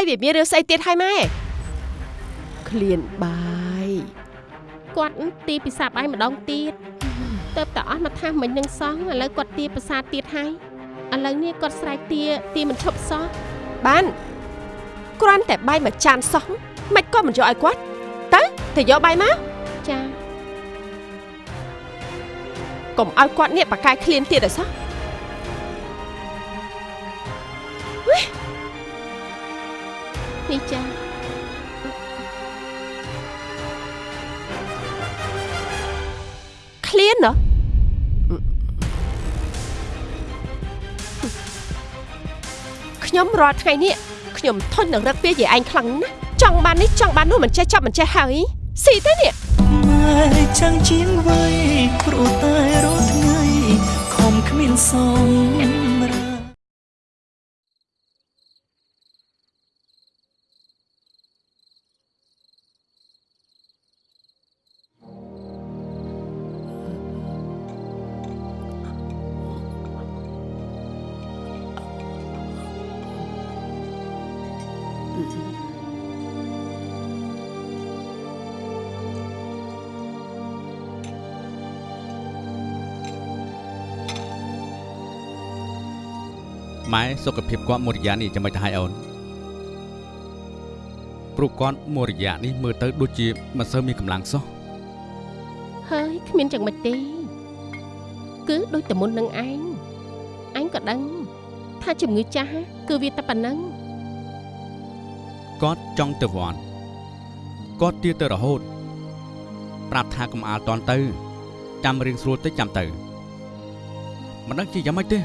ហើយវាមានរឿងស្អីទៀតហើយម៉ែឃ្លានបាយគាត់ទីពិសាបាយម្ដងទៀតទៅតែអស់មកថាមិញនឹងសោះឥឡូវគាត់ទាភាសាទៀតហើយឥឡូវនេះគាត់ស្រែកទាទាមិនឈប់សោះបានគ្រាន់តែបាយមួយចានសោះមិនក៏មិនយកឲ្យគាត់ទៅទៅយកបាយមកចាកុំឲ្យគាត់នេះបកកាយឃ្លានទៀតឲ្យសោះ នេះចា៎ឃ្លានណោះខ្ញុំរាល់ថ្ងៃនេះខ្ញុំធុញនឹងរឹកពីយាយឯងខ្លាំងណាស់ចង់បាននេះចង់បាននោះមិនចេះចប់មិនចេះហើយស៊ីទេនេះម៉ែចាំងជាងវ័យគ្រូតែរាល់ថ្ងៃខំគ្មានសម ម៉ែសុខភាពគាត់មួយរយៈនេះចាំមិនទៅឲ្យអូនព្រោះគាត់មួយរយៈនេះមើលទៅដូចជាមិនសូវមានកម្លាំងសោះហើយគ្មានចឹងមិនទេ គឺដូចតែមុននឹងឯងឯងក៏ដឹង ថាជំងឺចាស់គឺវាតែប៉ុណ្ណឹងគាត់ចង់ទៅវត្តគាត់ទៀតទៅរហូត ប្រាប់ថាកុំអាលតន់ទៅចាំរៀងស្រួលតិចចាំទៅមិនដឹងជាយ៉ាងម៉េចទេ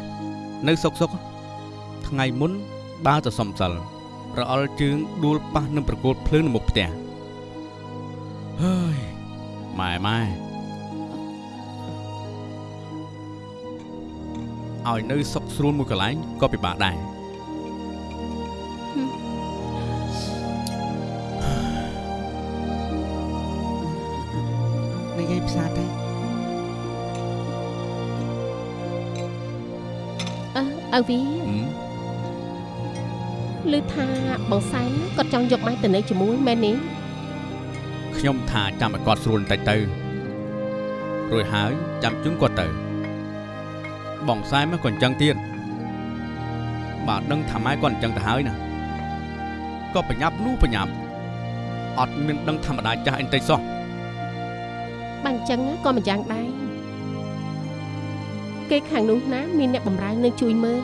នៅសុកសុក ថ្ងៃមុនបើទៅសំសិលរអិលជើងដួលប៉ះនឹងប្រកូលភ្លើងនៅមុខផ្ទះហើយម៉ែម៉ែឲ្យនៅសុកស្រួលមួយកន្លែងក៏ពិបាកដែរនិយាយផ្សារទៅអើឪវីហឹម ឮថាបងសែនគាត់ចង់យកម៉ែទៅនៅជាមួយមែនទេខ្ញុំថាចាំឲ្យគាត់ស្រួលបន្តិចទៅរួចហើយចាំជូនគាត់ទៅ បងខ្សែមកក៏អញ្ចឹងទៀតបាទដឹងថាម៉ែគាត់អញ្ចឹងទៅហើយណាក៏ប្រញាប់នោះប្រញាប់អត់មានដឹងធម្មតាចាស់អីបន្តិចសោះបើអញ្ចឹងក៏មិនយ៉ាងដែរគេខាងនោះណាមានអ្នកបម្រើនៅជួយមើល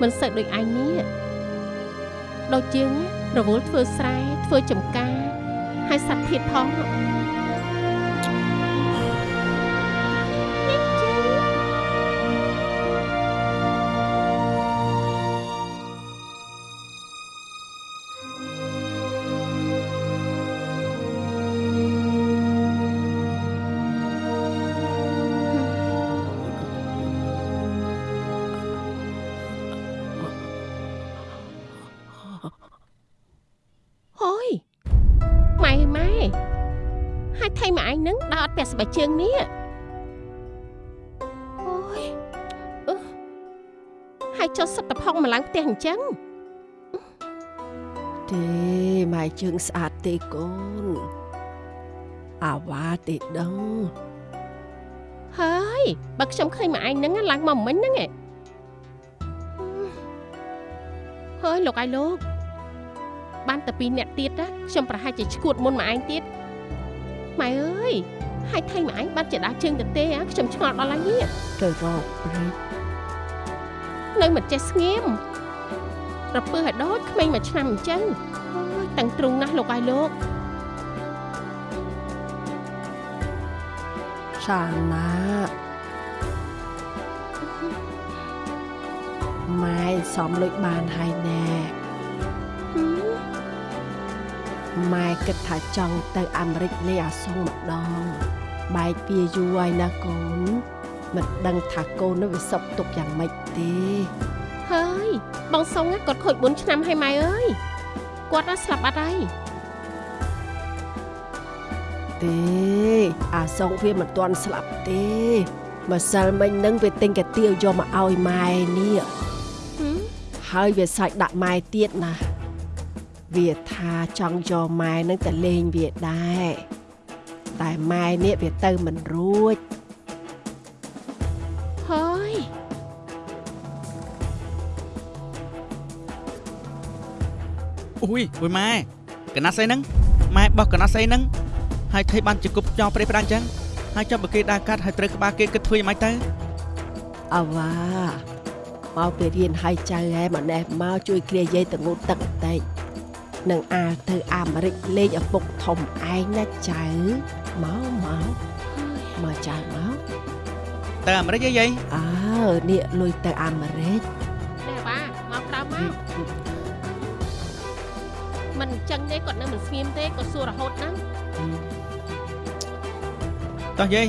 មិនសូវដូចឯងនេះ ដូចជាងរវល់ធ្វើស្រែធ្វើចំការហើយសត្វធាតផង នឹងដើរអត់ពាក់ស្បែកជើងនេះអូយអឺហើយចុះសត្វតផងមកឡើងផ្ទះអញ្ចឹងទេម៉ែជើងស្អាតទេកូនអាវ៉ាទេដឹងហើយបើខ្ញុំឃើញម៉ែឯងហ្នឹងឡើងមកមិញហ្នឹងឯងហើយលោកអាយលោក បានតែពីរអ្នកទៀតណាខ្ញុំប្រហែលជាឈួតមុនម៉ែឯងទៀត ម៉ែអើយហើយថៃម៉ែឯងបានជាដើរជើងទៅទេហ៎ខ្ញុំឆ្ងល់ដល់ហើយនេះទៅរកព្រៃនៅមិនចេះស្ងៀមរពើឲ្យដូចក្មេងមួយឆ្នាំអញ្ចឹងអូយតាំងទ្រូងណាស់លោកអាយលោកសាណាម៉ែសំលុយបានហើយណែហឹ មម៉ែគិតថាចង់ទៅអាមេរិកលេអាសងម្ដងបែកពីយូរហើយណាកូនមិនដឹងថាកូននោះវាសុខទុក្ខយ៉ាងម៉េចទេហើយបងសុងណាគាត់ខូច4ឆ្នាំហើយម៉ែអើយគាត់ណាស្លាប់អត់ហើយទេអាសងវាមិនទាន់ស្លាប់ទេម្សិលមិញនឹងវាទិញកាទៀវយកមកឲ្យម៉ែនេះហឹមហើយវាសាច់ដាក់ម៉ែទៀតណា វាថាចង់យកម៉ែនឹងទៅលេងវាដែរតែម៉ែនេះវាទៅមិនរួចហើយអូយអូយម៉ែកណាត់ស្អីហ្នឹងម៉ែបោះកណាត់ស្អីហ្នឹងហើយថៃបានជាគប់ចោលព្រៃផ្ដាច់អញ្ចឹងហើយចាប់បើគេដើរកាត់ហើយត្រូវក្បាលគេគិតធ្វើយ៉ាងម៉េចទៅអវ៉ាមកពីរៀនហើយចៅហែម្នេះមកជួយគ្រាយាយទៅងូតទឹកបន្តិច នឹងអាលទៅអាមេរិកលេងឪពុកធំឯងណាចៅមកមកមកចៅមកទៅអាមេរិកអីយាយអើនេះលុយទៅអាមេរិកនេះបាទមកក្រោមមកមិនអញ្ចឹងទេគាត់នៅមិនស្ងៀមទេគាត់សួររហូតណាស់តោះយាយ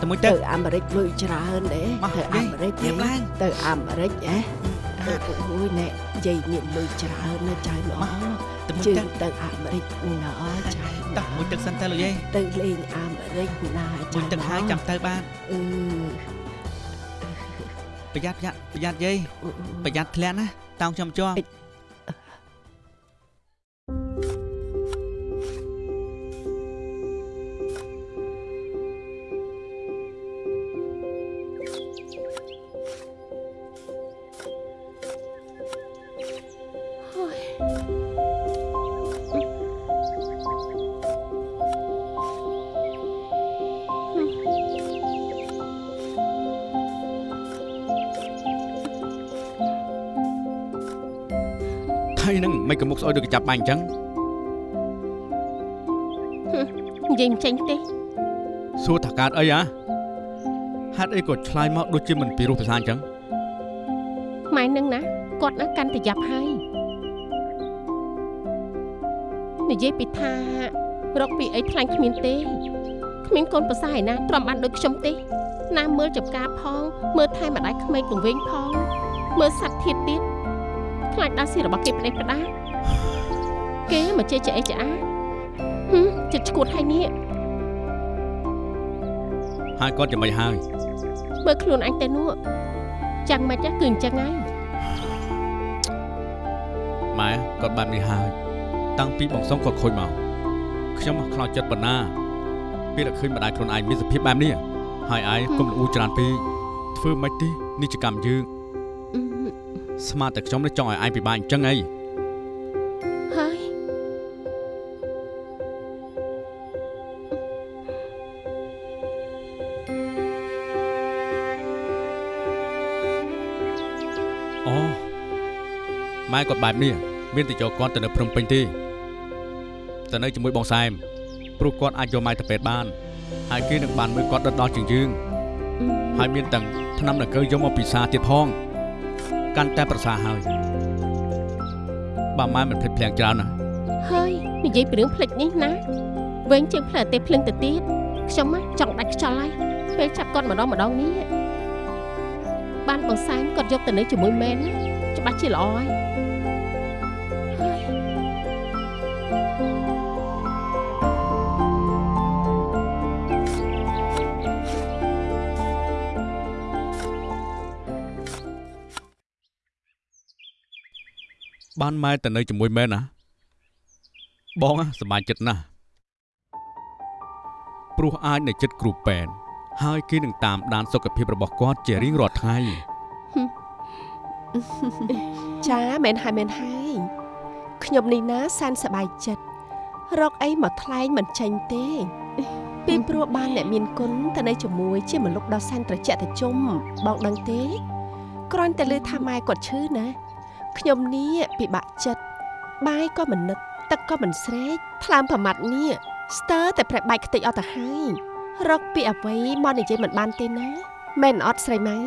ទៅមួយទៅទឹកអាមេរិកលុយច្រើនទេមកទៅយាអាយមេរិកទៀបឡើងទៅអាមេរិកហ៎អូយណែយាយមានលុយច្រើនណាចៅណោះ ទៅមួយជើទឹកងទៅអាមេរិកណោះចៅតោះមួយទឹកសិនទៅលោកយាយទៅលេងអាមេរិកណាចៅមួយទឹកហើយចាំទៅបានអឺប្រយ័ត្នប្រយ័ត្នប្រយ័ត្នយាយប្រយ័ត្នធ្លាក់ណាតោងខ្ញុំជាប់ ថៃហ្នឹងមិនក៏មុខស្អុយដូចកញ្ចាប់បាញ់អញ្ចឹងនិយាយមិនចេញទេសួរថាកើតអីហ៎ហេតុអីក៏ឆ្លើយមកដូចជាមិនពីរោះភាសាអញ្ចឹងម៉ែនឹងណាគាត់ណាកាន់តែយ៉ាប់ហើយនិយាយពីថារកពីអីថ្លាញ់គ្មានទេគ្មានកូនប្រសាឯណាទ្រាំបានដូចខ្ញុំទេ ណាមើលចំការផង មើលថែម្ដាយក្មេកពង្វេងផងមើលសัตว์ធាតទៀត ខ្លាចដល់ស៊ីរបស់គេផ្ដេសផ្ដាគេមកជេរចអេចអាហឹមចិត្តឈួតហើយនេះហើយគាត់យ៉ាងម៉េចហើយមើលខ្លួនអញទៅនោះចាំមិនចាស់គឺអញ្ចឹងហើយម៉ែគាត់បាននេះហើយតាំងពីបងសុងគាត់ខូចមកខ្ញុំខ្លោចចិត្តប៉ុណ្ណាពេលដែលឃើញម្ដាយខ្លួនឯងមានសភាពបែបនេះហើយឯងកុំលូច្រើនពេកធ្វើមិនទេនេះជាកម្មយើងអឺ ស្មានតែខ្ញុំនេះចង់ឲ្យឯងពិបាកអញ្ចឹងអីហើយអូម៉ែគាត់បែបនេះមានតែយកគាត់ទៅនៅភ្នំពេញទេទៅនៅជាមួយបងសែមព្រោះគាត់អាចយកម៉ែទៅពេទ្យបាន ហើយគេនឹងបានមើលគាត់ដិតដល់ជាងយើងហើយមានទាំងថ្នាំដង្កូវយកមកពិសាទៀតផង កាន់តែប្រសើរហើយបើម៉ែមិនភ្លេចភ្លាំងច្រើនណាហើយនិយាយពីរឿងផ្លិចនេះណាវិញជាងផ្លែទេភ្លឹងទៅទៀតខ្ញុំណាចង់ដាច់ខ្យល់ហើយពេលចាប់គាត់ម្ដងម្ដងនេះបានបងសែនគាត់យកទៅនៅជាមួយមែនណាច្បាស់ជាល្អហើយហើយ បានម៉ែទៅនៅជាមួយមែនណាបងណាសប្បាយចិត្តណាស់ព្រោះអាចនៅចិត្តគ្រូពេទ្យហើយគេនឹងតាមដានសុខភាពរបស់គាត់ជារៀងរាល់ថ្ងៃចាមែនហើយមែនហើយខ្ញុំនេះណាសានសប្បាយចិត្តរកអីមកថ្លែងមិនចេញទេពីព្រោះបានអ្នកមានគុណទៅនៅជាមួយជាមនុស្សដ៏សែនត្រជាក់ត្រជុំបងដឹងទេគ្រាន់តែលើថាម៉ែគាត់ឈឺណា ខ្ញុំនេះពិបាកចិត្តបាយក៏មិននឹកទឹកក៏មិនស្រេកថ្លើមប្រមាត់នេះស្ទើរតែប្រែបែកខ្ទេចអស់ទៅហើយរកពីអ្វីមកនិយាយមិនបានទេណាមែនអត់ស្រីម៉ៅ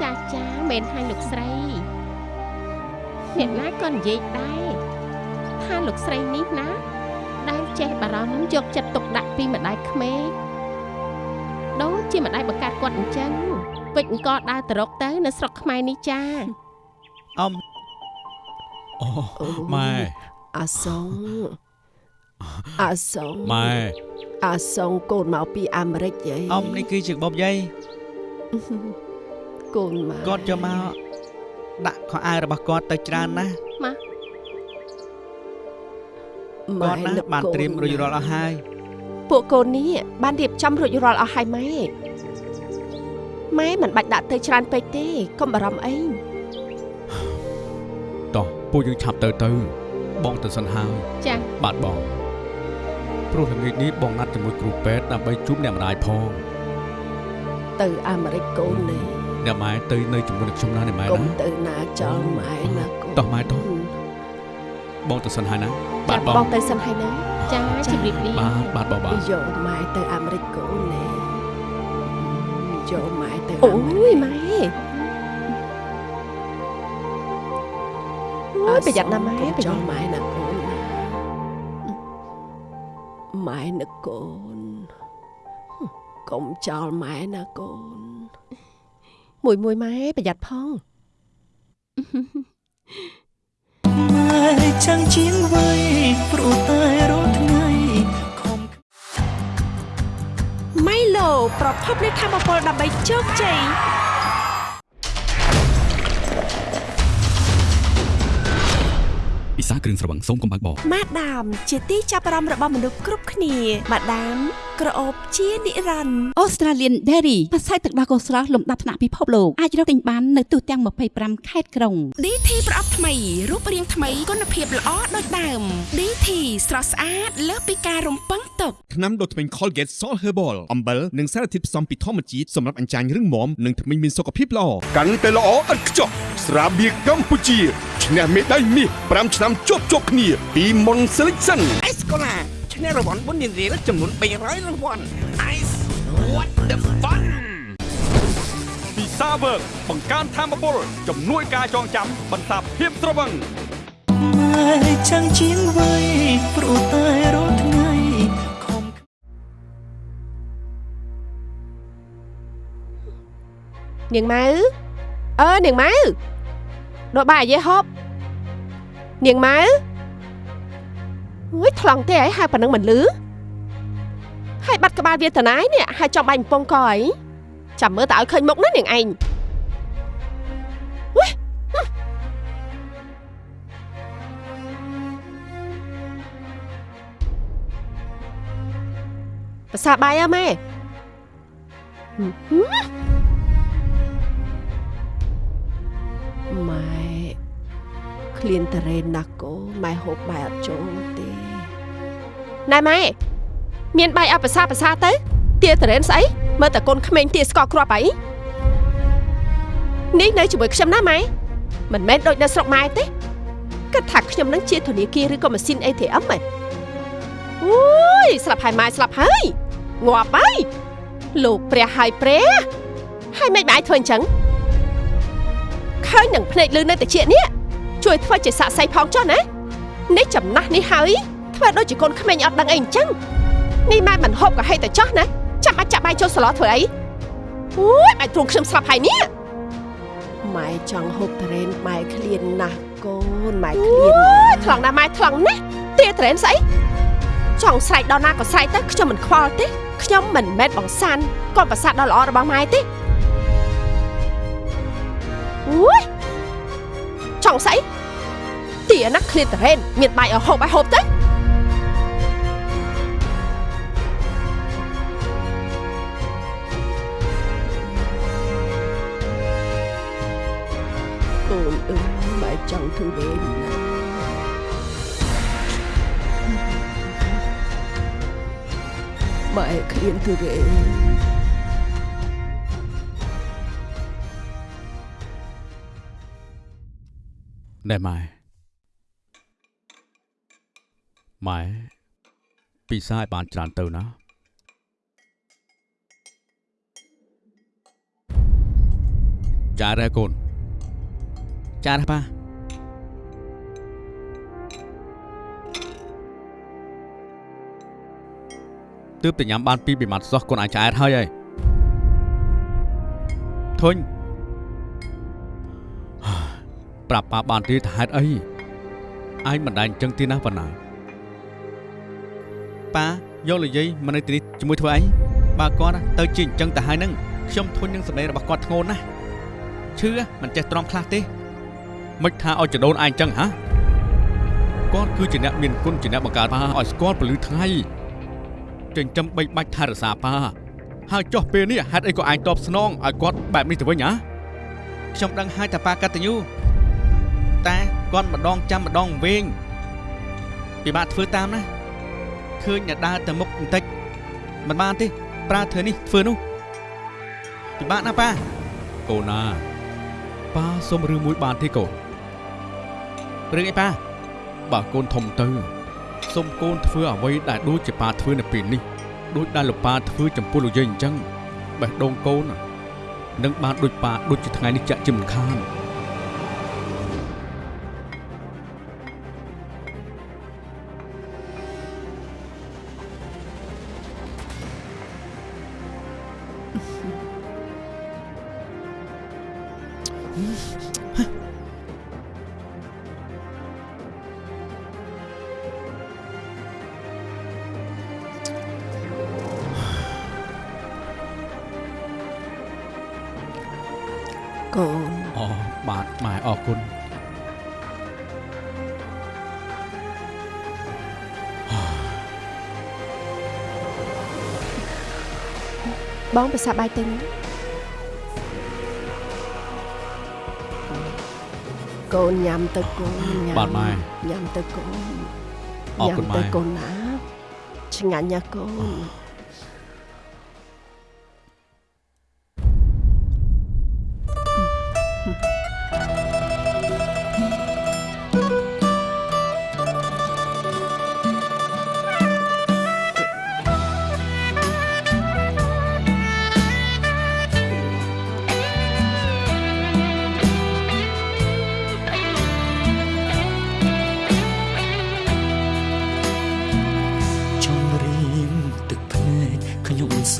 ចាចាមែនហើយលោកស្រីអ្នកណាក៏និយាយដែរថាលោកស្រីនេះណាដែលចេះបារម្ភយកចិត្តទុកដាក់ពីម្ដាយក្មេកដូចជាម្ដាយបង្កើតគាត់អញ្ចឹងវិចអង្គដើរទៅរកទៅនៅស្រុកខ្មែរនេះចា អមអូអូម៉ែអាសុងអាសុងម៉ែអាសុងកូនមកពីអាមេរិកយាយអមនេះគឺជាបបយាយកូនមកគាត់យកមកដាក់ខោអាវរបស់គាត់ទៅច្រើនណាស់មកគាត់ណាបានត្រៀមរួចរាល់អស់ហើយពួកកូននេះបានរៀបចំរួចរាល់អស់ហើយម៉ែម៉ែមិនបាច់ដាក់ទៅច្រើនពេកទេកុំបារម្ភអីតោះ ពួកយើងឆាប់ទៅទៅ បងទៅសិនហើយចាបាទបងព្រោះល្ងាចនេះបងណាត់ជាមួយគ្រូពេទ្យដើម្បីជួបអ្នកម្ដាយផង ទៅអាមេរិកកូននេះអ្នកម៉ែទៅនៅជាមួយនឹងខ្ញុំណាអ្នកម៉ែកុំណាទៅណាចោលម៉ែណាកូនតោះម៉ែតោះបងទៅសិនហើយណាចាបាទបបងងទៅសិនហើយណាចាជម្រាបលាបាទបាទបងបាទយកម៉ែទៅអាមេរិកកូននេះយកម៉ែទៅអូអាមេរិកយម៉ែ យប្រយ័ត្នណាម៉ែប្រយ័ត្នម៉ែណាកូនណាម៉ែណាកូនកុំចោលម៉ែណាកូន មួយមួយម៉ែប្រយ័ត្នផងម៉ែចាំងជាងវ័យព្រោះតែរាល់ថ្ងៃខំម៉ៃឡូប្រភពនៃធម៌ពលដើម្បីជោគជ័យ សាគ្រឿងស្រវឹងសូមកុំបើកបរម៉ាដាមជាទីចាប់អារម្មណ៍របស់មនុស្សគ្រប់គ្នាម៉ាដាមក្រអូបជានិរន្តរ៍ Australian Dairy ផ្សាយទឹកដោះគោស្រស់លំដាប់ថ្នាក់ពិភពលោកអាចរកទិញបាននៅទូទាំង25ខេត្តក្រុង DT ប្រអប់ថ្មីរូបរាងថ្មីគុណភាពល្អដូចដើម DT ស្រស់ស្អាតលើសពីការរំពឹងទុកថ្នាំដុសធ្មេញ Colgate Salt Herbal អំបិលនិងសារធាតុផ្សំពីធម្មជាតិសម្រាប់អញ្ចាញរឹងមាំនិងធ្មេញមានសុខភាពល្អកាន់តែល្អឥតខ្ចោះស្រាបៀរកម្ពុជា ឈ្នះមេដាយមាស5ឆ្នាំជាប់ជាប់គ្នា ពី Mon Selection អេសកូឡាឈ្នះរង្វាន់បុណ្យរៀលចំនួន300រង្វាន់ Ice what the fun ពិសាវើកបង្កើនធម៌ពលជំនួយការចងចាំបន្សាបភាពស្រវឹងម៉ែចាំងជាងវ័យព្រោះតែរាល់ថ្ងៃខំនាងម៉ៅអើនាងម៉ៅ ដូចបាយយេហប់នាងម៉ៅអើយថ្លង់ទេហើយហៅប៉ណ្ណឹងមិនលឺហើយបាត់ក្បាលវាតណាយនេះហើយចំបាញ់កំពងកអីចាំមើលតើឲ្យឃើញមុខណានាងឯងវ៉េភាសាបាយអើម៉ែ មម៉ែឃ្លានតារ៉េនណាស់កូនម៉ែហូបបាយអត់ចូលទេណែម៉ែមានបាយអត់ភាសាភាសាទៅទាតារ៉េនស្អីមើលតែកូនក្មេងទាស្កគ្រាប់អីនេះនៅជាមួយខ្ញុំណាម៉ែមិនមែនដូចនៅស្រុកម៉ែទេគិតថាខ្ញុំនឹងជាធនាគារឬក៏ម៉ាស៊ីន ATM ហ៎អូយស្លាប់ហើយម៉ែស្លាប់ហើយងាប់ហើយលោកព្រះហើយព្រះហើយមិនបាយធ្វើអញ្ចឹង ឃើញនឹងភ្នែកលឺនៅតិចនេះជួយធ្វើជាសាក់សៃផងចុះណានេះចំណាស់នេះហើយធ្វើដូចជាកូនក្មេងអត់ដឹងអីអញ្ចឹងនេះម៉ែមិនហូបក៏ហេតុតែចុះណាចាំបាច់ចាក់បាយចូលសឡធ្វើអីអូយបាយទ្រង់ខ្ញុំស្លាប់ហើយនេះម៉ែចង់ហូបត្រេនម៉ែឃ្លានណាស់កូនម៉ែឃ្លានណាស់ថ្លង់ណាស់ម៉ែថ្លង់ណាស់ទាត្រេនស្អីចង់ស្រែកដល់ណាក៏ស្រែកទៅខ្ញុំមិនខ្វល់ទេខ្ញុំមិនមែនបងសានកូនប្រសាទដ៏ល្អរបស់ម៉ែទេ អូយចង់ស្អីទាណាឃ្លាតតរ៉េនមានបាយឲ្យហូបឲ្យហូបទៅកូនអើយម៉ែចង់ទុរេនណាម៉ែឃ្លានទុរេ នណែម៉ែម៉ែពិសាឲ្យបានច្រើនទៅណាចារ៉ែកូនចារ៉ែប៉ាទើបតែញ៉ាំបានពីរពីម៉ាត់សោះកូនអាចឆ្អែតហើយហើយធុញ ប្រាប់ប៉ាបានទៀតថាហេតុអីឯងមិនដែលអញ្ចឹងទេណាប៉ុណ្ណាប៉ាយកលយាយមកនៅទីនេះជាមួយធ្វើអីបើគាត់ទៅជាអញ្ចឹងទៅហើយនឹងខ្ញុំធុញនឹងសម្ដីរបស់គាត់ធ្ងន់ណាស់ឈឺមិនចេះទ្រាំខ្លះទេមិនថាឲ្យចដូនឯងអញ្ចឹងហ៎គាត់គឺជាអ្នកមានគុណជាអ្នកបង្កើតប៉ាឲ្យស្គាល់ពលឺថ្ងៃចិញ្ចឹមបីបាច់ថែរក្សាប៉ាហើយចុះពេលនេះហេតុអីក៏ឯងតបស្នងឲ្យគាត់បែបនេះទៅវិញហ៎ខ្ញុំដឹងហើយថាប៉ាកតញ្ញូ តែគាត់ម្ដងចាំម្ដងវិញពិបាកធ្វើតាមណាឃើញអ្នកដើរទៅមុខបន្តិចមិនបានទេប្រើធ្វើនេះធ្វើនោះពិបាកណាប៉ាកូនណាប៉ាសុំរឿងមួយបានទេកូនរឿងអីប៉ាបើកូនធំទៅសុំកូនធ្វើអ្វីដែលដូចជាប៉ាធ្វើនៅពេលនេះដូចដែលលោកប៉ាធ្វើចំពោះលោកយាយអញ្ចឹងបេះដូងកូននឹងបានដូចប៉ាដូចជាថ្ងៃនេះចាក់ជាមិនខាន បងប្រសាបាយទិញកូនញ៉ាំទៅកូនញ៉ាំបាទម៉ែញ៉ាំទៅកូនអរគុណញ៉ាំទៅម៉ែកូនណាឆ្ងាញ់ណាស់កូន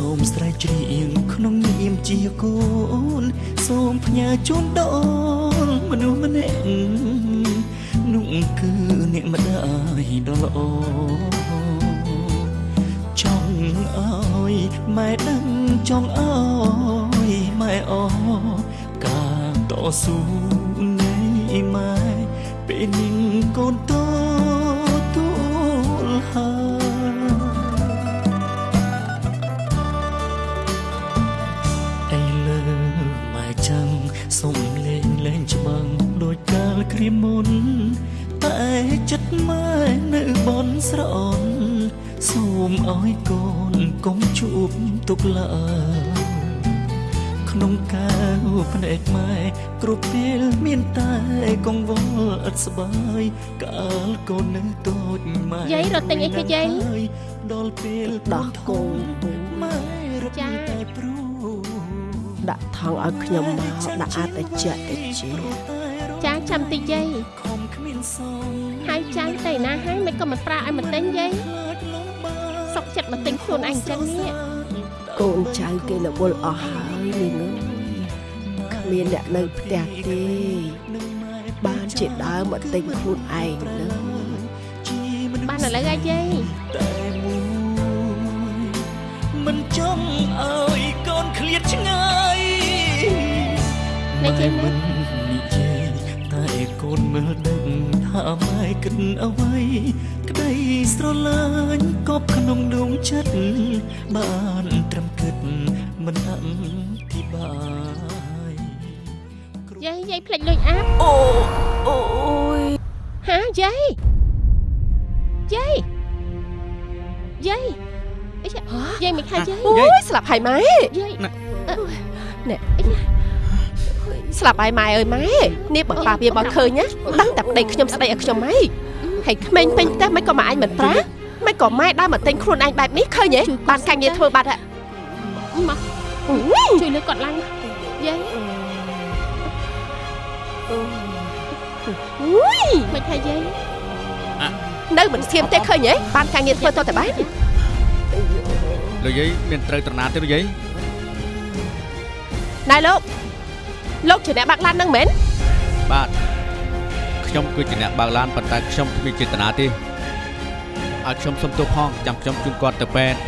សូមស្រែកច្រៀងក្នុងនាមជាកូន សូមផ្ញើជូនដល់មនុស្សម្នាក់នោះគឺអ្នកម្ដាយដ៏ល្អចង់ឲ្យម៉ែដឹងចង់ឲ្យម៉ែអការតស៊ូនៃម៉ែពេលនាងកូនត គ្រាមុន តែចិត្តម៉ែនៅបនស្រអន់សូមឲ្យកូនកុំជួបទុកឡើយក្នុងកាវភ្នែកម៉ែគ្រប់ពេលមានតែកង្វល់ឥតស្បើយកាលកូននៅតូចម៉ែយាយរត់ទិញអីគេយាយដល់ពេលដោះកូនទូម៉ែរត់ចាតែព្រួយដាក់ថងឲ្យខ្ញុំមកដាក់អាចតិចតិច ចាចាំតិចយាយខំគ្មានសងហើយចាយទៅណាហើយមិនក៏មិនប្រាឲ្យមកទិញយាយខ្លាចលំបាកសុកចិត្តមកទិញខ្លួនឯងអញ្ចឹងនេះកូនចៅគេរវល់អស់ហើយនាងអើយគ្មានអ្នកនៅផ្ទះទេបានជាដើរមកទិញខ្លួនឯងនឹងជាមនុស្សបានឥឡូវហើយយាយតែមួយមិនចង់ឲ្យកូនឃ្លាតឆ្ងាយនេះយាយមិនណានិយាយ តែកូនមើលដឹងថាម៉ែគិតអ្វី ក្តីស្រឡាញ់កប់ក្នុងដួងចិត្តបានត្រឹមគិតមិនអធិប្បាយយាយយាយភ្លេចលុយអាប់អូអូយហាយាយយាយយាយអីចាយាយមិនខាយាយអូយស្លាប់ហើយម៉ែយាយនេះ ស្លាប់ហើយម៉ែអើយម៉ែនេះបើប៉ាវាបើឃើញណាដឹងតែប្តីខ្ញុំស្ដីឲ្យខ្ញុំម៉ែហើយក្មេងពេញផ្ទះមិនក៏មកអញមិនប្រាមិនក៏ម៉ែដើរមកទិញខ្លួនឯងបែបនេះឃើញទេបានកាញ់ងារធ្វើបាត់ហ่ะមកអូយជួយលើកគាត់ឡើងយាយអូយមិនខាយាយនៅមិនស្ងៀមទេឃើញទេបានកាញ់ងារធ្វើទៅតែបានលោកយាយមានត្រូវត្រណាទេលោកយាយណែលោក លោកជាអ្នកបាក់ឡាននឹងមែនបាទខ្ញុំគឺជាអ្នកបើកឡានប៉ុន្តែខ្ញុំគ្មានចេតនាទេឲ្យខ្ញុំសុំទោសផងចាំខ្ញុំជូនគាត់ទៅពេទ្យ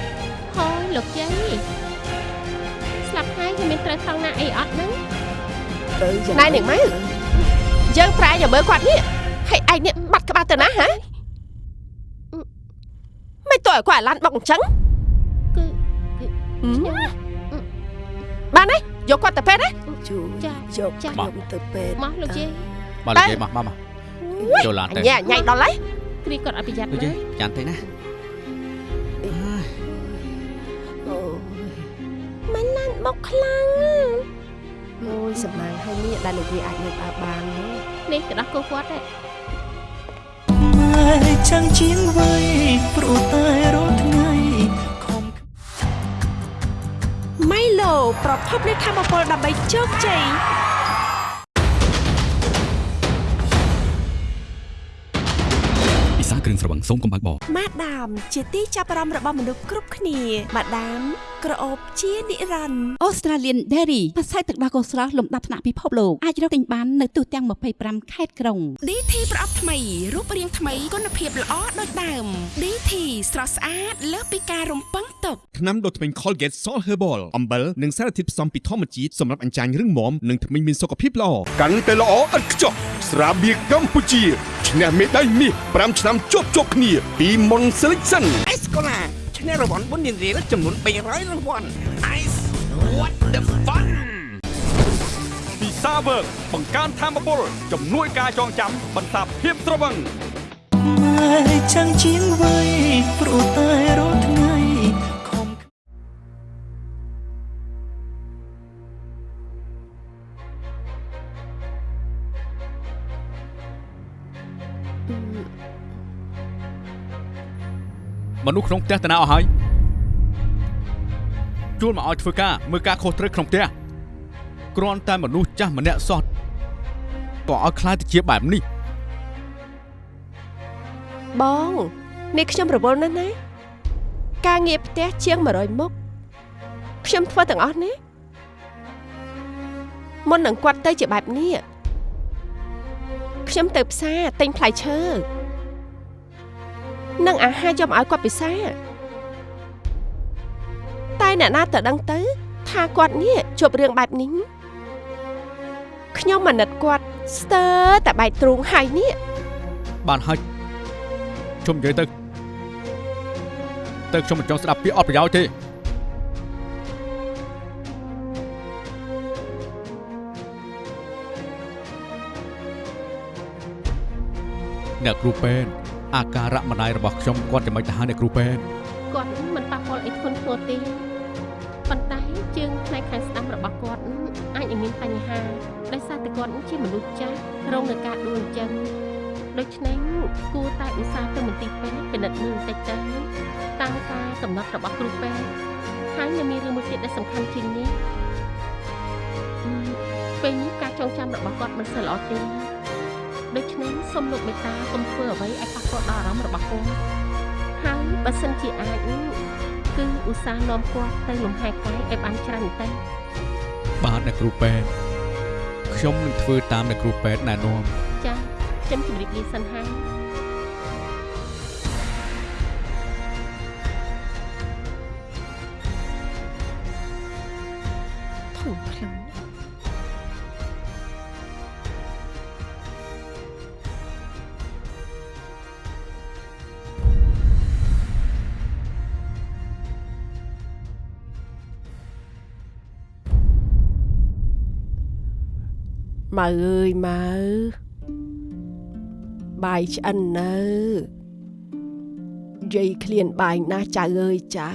ហើយលោកយាយស្លាប់ហើយគឺមានត្រូវថងណាអីអត់ហ្នឹងណែនាងម៉ែយើងប្រែយកមើលគាត់នេះហើយឯងនេះបាត់ក្បាលទៅណាហ៎ឲ្យគាត់អាឡានបុកអញ្ចឹងគឺគឺហឹមខ្ញុំបានទេយកគាត់ទៅពេទ្យទេ ជួយចាយកចាខ្ញុំទៅពេទ្យមកលោកយាយបាទលោកយាយមកមកមកចូលឡានអទៅញញ៉ៃញ៉ៃដល់ហើយគ្រីគាត់អត់ប្រយ័ត្នលោកយាណាយចាំតិចណាអូមិនឡានបុកខ្លាំងអូយសម្លាញ់ហើយនេះដែលលោកយាយអាចនៅដើរបានទេនេះទៅដោះគោគាត់ទេម៉ែចាំងជាងវ័យព្រោះតែ ប្រភពនៃធម្មពលដើម្បីជោគជ័យពិសាគ្រឿងស្រវឹងសូមកុំបើកបរម៉ាដាមជាទីចាប់អារម្មណ៍របស់មនុស្សគ្រប់គ្នាម៉ាដាម ក្រអូបជានិរន្តរ៍ Australian Dairy ផ្សាយទឹកដោះគោស្រស់លំដាប់ថ្នាក់ពិភពលោកអាចរកទិញបាននៅទូទាំង25ខេត្តក្រុង DT ប្រអប់ថ្មីរូបរាងថ្មីគុណភាពល្អដូចដើម DT ស្រស់ស្អាតលើសពីការរំពឹងទុកថ្នាំដុសធ្មេញ Colgate Salt Herbal អំបិលនិងសារធាតុផ្សំពីធម្មជាតិសម្រាប់អញ្ចាញរឹងមាំនិងធ្មេញមានសុខភាពល្អកាន់តែល្អឥតខ្ចោះស្រាបៀរកម្ពុជាឈ្នះមេដាយមាស5ឆ្នាំជាប់ជាប់គ្នាពី Mon Selection អេសកូឡា ឈ្នះរង្វាន់បុណ្យរៀលចំនួន300រង្វាន់ Ice what the fun ពីសាវើកបង្កើនធម៌ពលជំនួយការចងចាំបន្សាបភាពត្រវឹងម៉ែចាំងជាងវ័យព្រោះតែរាល់ថ្ងៃខំ មនុស្សក្នុងផ្ទះតាណាអស់ហើយជួលមកឲ្យធ្វើការមើលការខុសត្រូវក្នុងផ្ទះគ្រាន់តែមនុស្សចាស់ម្នាក់សោះក៏ឲ្យខ្លាចទៅជាបែបនេះបងនេះខ្ញុំរវល់ណាស់ណាការងារផ្ទះជាង100មុខខ្ញុំធ្វើទាំងអស់ណាមុននឹងគាត់ទៅជាបែបនេះខ្ញុំទៅផ្សារទិញផ្លែឈើ និងអាហារយកមកឲ្យគាត់ពិសាតែអ្នកណាទៅដឹងទៅ ថាគាត់នេះជួបរឿងបែបនេះខ្ញុំអាណិតគាត់ស្ទើរតែបែកទ្រូងហើយនេះបានហើយជុំនិយាយទៅទៅខ្ញុំមិនចង់ស្ដាប់ពាក្យអត់ប្រយោជន៍ទេអ្នកគ្រូពេទ្យ អាការៈម្ដាយរបស់ខ្ញុំគាត់ចាំមិនទៅហៅអ្នកគ្រូពេទ្យគាត់មិនប៉ះពាល់អីធ្ងន់ធ្ងរទេប៉ុន្តែជើងផ្នែកខាងស្ដាំរបស់គាត់អាចនឹងមានបញ្ហាដោយសារតែគាត់ជាមនុស្សចាស់រងនឹងការដួលអញ្ចឹងដូច្នេះគួរតែឧស្សាហ៍ទៅមន្ទីរពេទ្យពិនិត្យមើលបន្តិចទៅតាមការកំណត់របស់គ្រូពេទ្យហើយនៅមានរឿងមួយទៀតដែលសំខាន់ជាងនេះអឺពេលនេះការចងចាំរបស់គាត់មិនសូវល្អទេ ដូច្នេះសូមលោកមេត្តាកុំធ្វើអ្វីឲ្យប៉ះពាល់ដល់អារម្មណ៍របស់គាត់ហើយបើសិនជាអាចគឺឧស្សាហ៍នាំគាត់ទៅលំហែកាយឲ្យបានច្រើនបន្តិចបាទអ្នកគ្រូពេទ្យខ្ញុំនឹងធ្វើតាមអ្នកគ្រូពេទ្យណែនាំចាខ្ញុំជម្រាបលាសិនហើយ ម៉ៅអើយម៉ៅបាយឆ្អិននៅយាយឃ្លានបាយណាស់ចៅអើយចៅ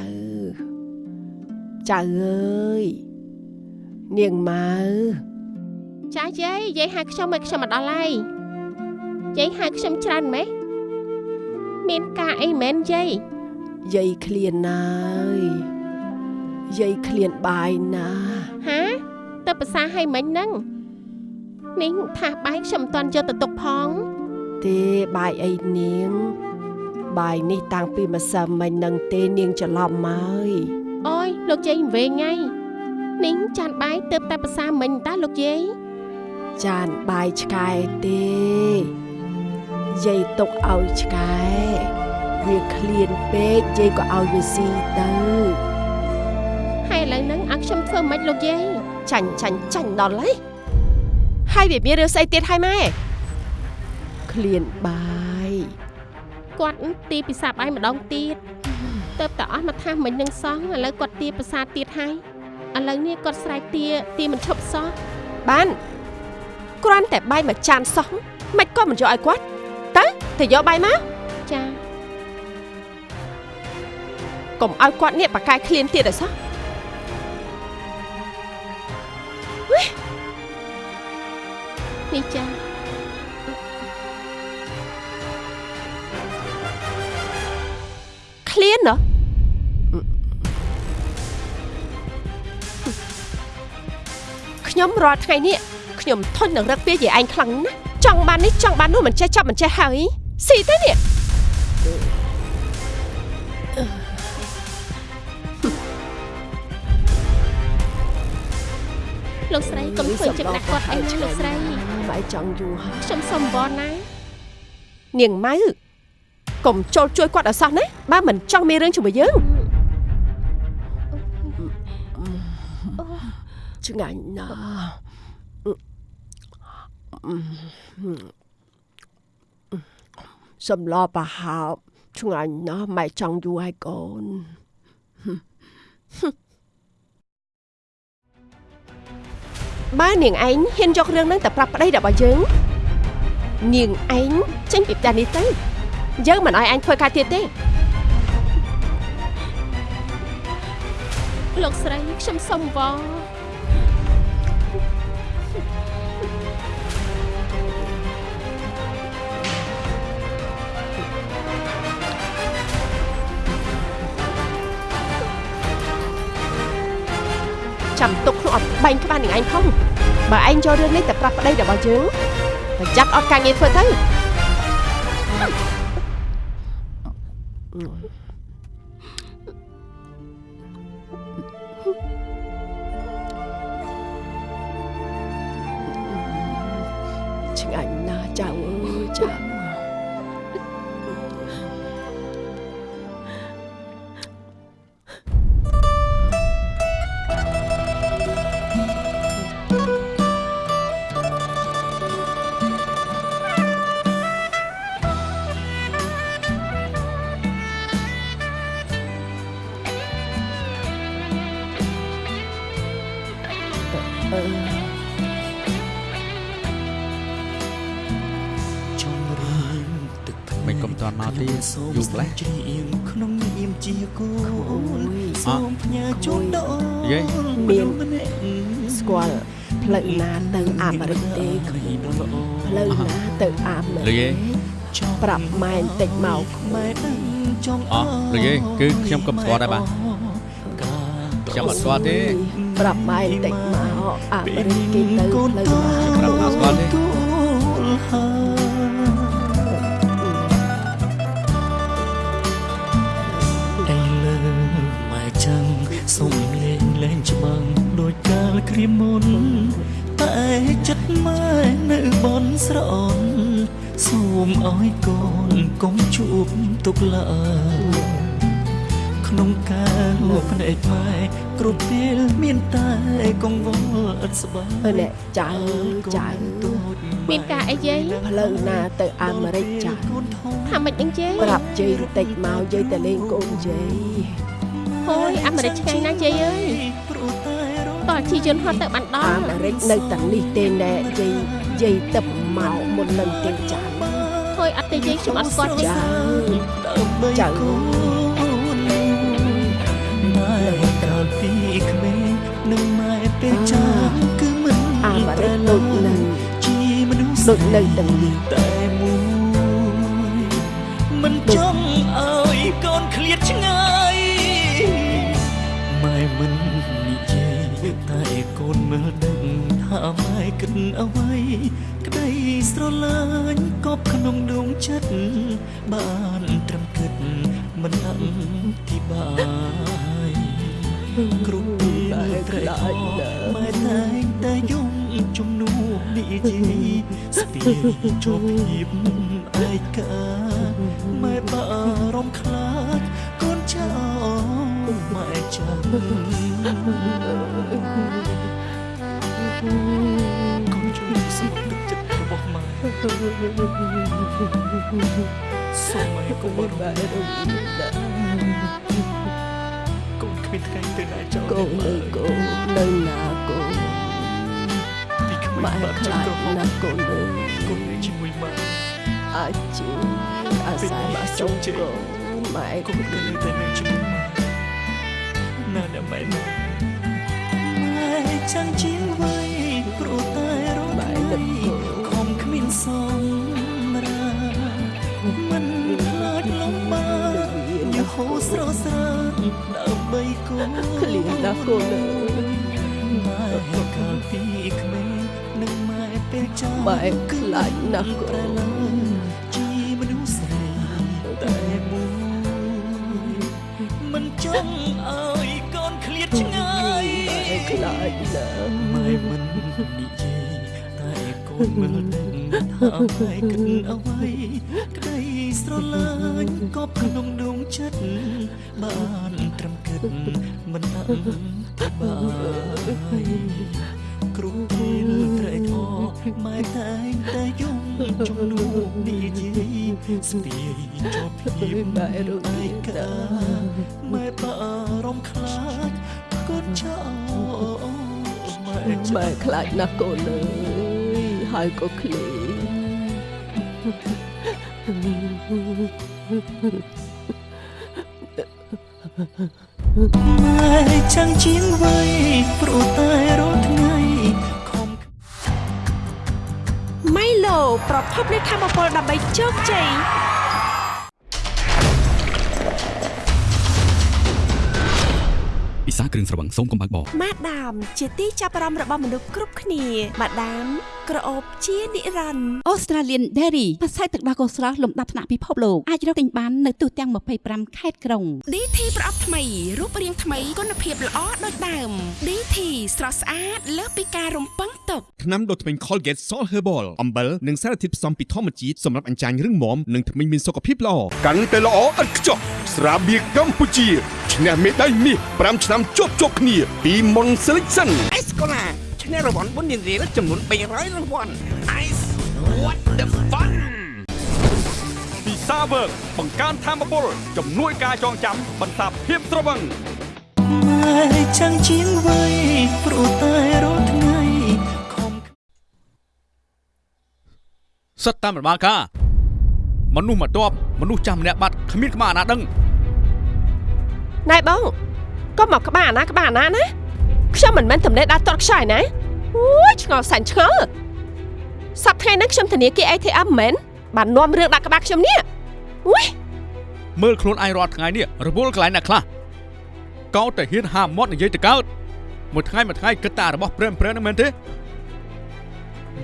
ចៅអើយនាងម៉ៅចាយាយយាយហៅខ្ញុំឲ្យខ្ញុំមកដល់ហើយយាយហៅខ្ញុំច្រើនម៉េះមានការអីមែនយាយយាយឃ្លានណាយយាយឃ្លានបាយណាស់ហាទៅភាសាឲ្យមិញហ្នឹង នេះថាបាយខ្ញុំមិនទាន់យកទៅទុកផង ទេបាយអីនាង បាយនេះតាំងពីម្សិលមិញនឹងទេនាងច្រឡំមកអូយលោកយាយវែងថ្ងៃនេះចានបាយទៅតែភាសាមិញតាលោកយាយចានបាយឆ្កែទេយាយទុកឲ្យឆ្កែវាឃ្លានពេកយាយក៏ឲ្យវាស៊ីទៅហើយឥឡូវហ្នឹងឲ្យខ្ញុំធ្វើម៉េចលោកយាយចាញ់ចាញ់ចាញ់ដល់ហើយ ហើយវាមានរឿងស្អីទៀតហើយម៉ែឃ្លានបាយគាត់ទីពិសាបាយម្ដងទៀតហទៅតែអស់មកថាមិញនឹងសងឥឡូវគាត់ទាប្រសាទទៀតហើយឥឡូវនេះគាត់ស្រែកទាទាមិនឈប់សោះបានគ្រាន់តែបាយមួយចានសោះមិនក៏មិនយកឲ្យគាត់ទៅទៅយកបាយមកចាកុំឲ្យគាត់នេះបកកាយឃ្លានទៀតឲ្យសោះ នេះចាឃ្លានណោះខ្ញុំរាល់ថ្ងៃនេះខ្ញុំធុញនឹងរឹកពីយាយឯងខ្លាំងណាស់ចង់បាននេះចង់បាននោះមិនចេះចប់មិនចេះហើយស៊ីទេនេះលោកស្រីកុំធ្វើចិត្តណាស់គាត់អីលោកស្រី បាយចង់យូរហើយខ្ញុំសុំវល់ណានាងម៉ៅកុំចូលជួយគាត់ឲ្យសោះណាបើមិនចង់មានរឿងជាមួយយើងឆ្ងាញ់ណាស់សម្លប្រហើបឆ្ងាញ់ណាស់ម៉ែចង់យូរហើយកូន បើនាងឯងហ៊ានយករឿងហ្នឹងទៅប្រាប់ប្តីរបស់យើងនាងឯងចេញពីផ្ទះនេះទៅយើងមិនឲ្យអញធ្វើការទៀតទេលោកស្រីខ្ញុំសុំវល់ ចាំទុកក្នុងអត់បែងក្បាលនាងឯងផងបើឯងយករឿងនេះទៅប្រាប់ប្តីរបស់យើងប្រយ័ត្នអត់ការងារធ្វើទៅឆ្ងាញ់ណាស់ចៅអើយចៅច ន់មកទៀតយូរម្ល៉េះច្រៀងក្នុងនាមជាគូនអសូមផ្ញើជូនដល់យាយមានស្គាល់ផ្លូវណាទៅអាមេរិកទេគ្មានផ្លូវណាទៅអាមេលោករិយាកយប្រាប់ម៉ែបន្តិចមកម៉ែដឹងចង់អោះលោកយាយគឺខ្ញុំក៏មិនស្គាល់ដែរបាទខ្ញុំអត់ស្គាល់ទេប្រាប់ម៉ែបន្តិចមកអាមេរិកគេទៅផ្លូវណាប្រាប់ថាស្គាល់ទេ កាលគ្រាមុនតែចិត្តម៉ែនៅបនស្រអនសូមឲ្យកូនកុំជួបទុកឡើយក្នុងការលោកភ្នែកម៉ែគ្រប់ពេលមានតែកង្វល់ឥតស្បាយអឺនេះចៅចៅមានការអីយាយផ្លូវណាទៅអាមេរិកចៅថាមិនអីយាយប្រាប់យាយបន្តិចមកយាយទៅលេងកូនយាយអូយអាមេរិកឆ្ងាញ់ណាស់យាយអើយ តើជីយន្តហត់ទៅបានដអាងមេរិកនៅទាំងនេះទេណែយាយយាយទៅមកមុននឹងទេចៅហើយអត់ទេយាយខ្ញុំអត់ស្គាល់ទេចៅដើម្បីចៅកូនម៉ែកាលពីក្មេងនឹងម៉ែពេលចាស់គឺមិនអាមេរិកដូចនឹងជាមនុស្សដូចនៅទាំងនេះតែមួយមិនចង់ឲ្យកូនឃ្លាតឆ្ងាយ តអ្វី ក្តីស្រឡាញ់កប់ក្នុងដួងចិត្តបានត្រឹមគិតមិនអធិប្បាយគ្រប់ពេលត្រេកអរម៉ែតែងតែយំជំនួសនិយាយស្ពាយជាប់ភាពឯកាម៉ែបារម្ភខ្លាចកូនចោលម៉ែចាំកូន សូមឲ្យកូនបារម្ភកូននៅកូននៅណាកូនម៉ែខ្លាចណាស់កូននៅកូនជាមួយម៉ែអាចជាអាសាមកសុំកូនម៉ែកូនក៏នៅតែនៅជាមួយម៉ែណាស់ម៉ែណាម៉ែចាំជាងវ័យព្រោះតែ សំរាមិនខ្លាចលំបាកយហូរស្រស់ស្រានដើម្បីកូនឃ្លានណាស់កូននៅម៉ែកាលពីក្មេងនឹងម៉ែពេលចាស់ម៉ែខ្លាចណាស់កូនជាមនុស្សស្រីតែមួយមិនចង់ឲ្យកូនឃ្លាតឆ្ងាយម៉ែខ្លាចណាស់ម៉ែមិននិយាយតែកូ នមើលដឹងថាម៉ែគិតអ្វីក្តីស្រឡាញ់កប់ក្នុងដួងចិត្តបានត្រឹមគិតមិនអឹងបាយគ្រប់ពេលត្រេកអរម៉ែតែងតែយំជំនួសនិយាយស្ពាយជាប់ភាពម៉ែរងឯកាម៉ែបារម្ភខ្លាចកូនចោលម៉ែម៉ែខ្លាចណាស់កូនអើយ ហើយក៏ឃ្លានម៉ែចាំងជាងវ័យព្រោះតែរាល់ថ្ងៃខំម៉ៃឡូប្រភពនៃធម្មពលដើម្បីជោគជ័យ ពិសាគ្រឿងស្រវឹងសូមកុំបើកបរម៉ាដាមជាទីចាប់អារម្មណ៍របស់មនុស្សគ្រប់គ្នាម៉ាដាមក្រអូបជានិរន្តរ៍ Australian Dairy ផ្សាយទឹកដោះគោស្រស់លំដាប់ថ្នាក់ពិភពលោកអាចរកទិញបាននៅទូទាំង25ខេត្តក្រុង DT ប្រអប់ថ្មីរូបរាងថ្មីគុណភាពល្អដូចដើម DT ស្រស់ស្អាតលើសពីការរំពឹងទុកថ្នាំដុសធ្មេញ Colgate Salt Herbal អំបិលនិងសារធាតុផ្សំពីធម្មជាតិសម្រាប់អញ្ចាញរឹងមាំនិងធ្មេញមានសុខភាពល្អកាន់តែល្អឥតខ្ចោះស្រាបៀរកម្ពុជា ឈ្នះមេដាយមាស5ឆ្នាំជាប់ជាប់គ្នាពី Mon Selection អេសកូឡាឈ្នះរង្វាន់បុណ្យរៀលចំនួន300រង្វាន់ Ice what the fun ពីសាវើកបង្កើនធម៌ពលជំនួយការចងចាំបន្សាបភាពស្រវឹងម៉ែចាំងជាងវ័យព្រោះតែរាល់ថ្ងៃខំសិតតាមរបាលការមនុស្សមកតបមនុស្សចាស់ម្នាក់បាត់គ្មានក្បាលអាណាដឹង ណែបងកុំមកក្បាលអាណាក្បាលអាណាណាខ្ញុំមិនមែនតំណេះដាក់តតខ្ចាយណាអូយឆ្ងល់សាញ់ឆ្ងល់សប្តាហ៍ថ្ងៃហ្នឹងខ្ញុំធនាគារ ATM មិនមែនបាននាំរឿងដាក់ក្បាលខ្ញុំនេះអូយមើលខ្លួនឯងរាល់ថ្ងៃនេះរវល់កន្លែងណាខ្លះកោតតែហ៊ានហាមាត់និយាយទៅកើតមួយថ្ងៃមួយថ្ងៃគិតតែរបស់ព្រែមព្រែមហ្នឹងមែនទេ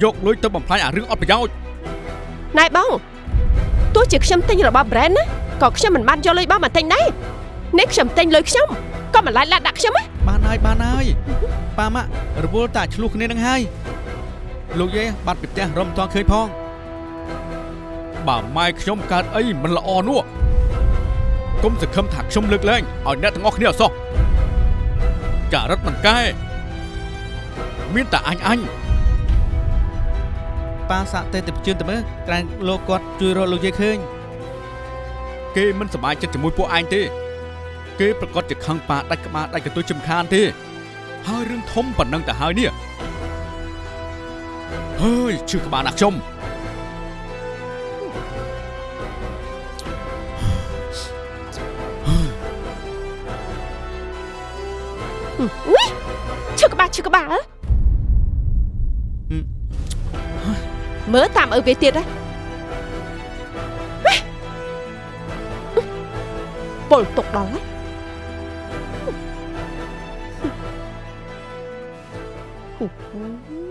យកលុយទៅបំផ្លាញអារឿងអត់ប្រយោជន៍ណែបងទោះជាខ្ញុំទិញរបស់ brand ណាក៏ខ្ញុំមិនបានយកលុយបងមកទិញដែរ នេះខ្ញុំទិញលុយខ្ញុំក៏មិនឡាយឡាដាក់ខ្ញុំណាបានហើយបានហើយប៉ាម៉ាក់រវល់តែឆ្លោះគ្នានឹងហើយលោកយាយបាត់ពីផ្ទះរំតងឃើញផងបើម៉ែខ្ញុំកើតអីមិនល្អនោះគុំសង្ឃឹមថាខ្ញុំលើកលែងឲ្យអ្នកទាំងអស់គ្នាអសោះចារិតមិនកែមានតែអញអញប៉ាសាក់ទេទៅជឿនទៅមើលក្រែងលោកគាត់ជួយរកលោកយាយឃើញគេមិនសប្បាយចិត្តជាមួយពួកឯងទេ គេប្រកាសជាខឹងប៉ាដាច់ក្បាលដាច់កន្ទុយជំខានទេ ហើយរឿងធំប៉ុណ្ណឹងទៅហើយនេះហើយឈឺក្បាលណាស់ខ្ញុំអូយឈឺក្បាលឈឺក្បាលមើលតាមឪវាទៀតណាពលទុកដល់ហើយ អូយ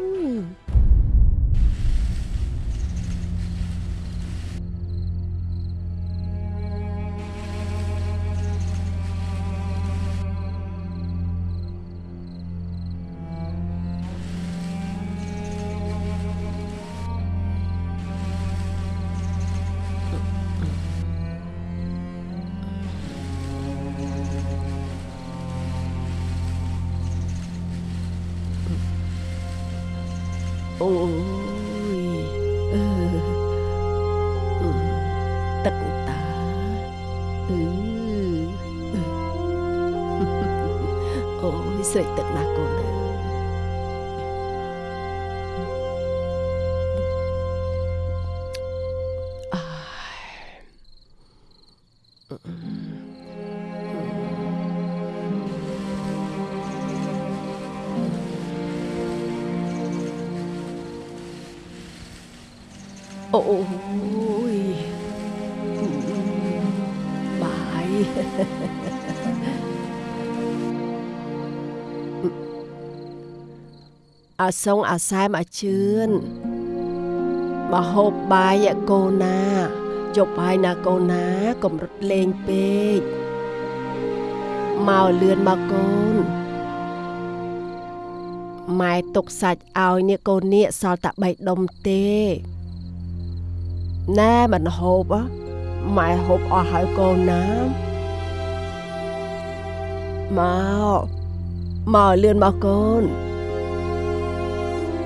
អាសុងអាសែមអាជឿនមកហូបបាយឯកូនណាយកបាយណាកូនណាកុំរត់លេងពេកមកលឿនមកកូនម៉ែទុកសាច់ឲ្យនេះកូននេះសល់តែ3ដុំទេណែមិនហូបហ៎ម៉ែហូបអស់ហើយកូនណាមកមកលឿនមកកូន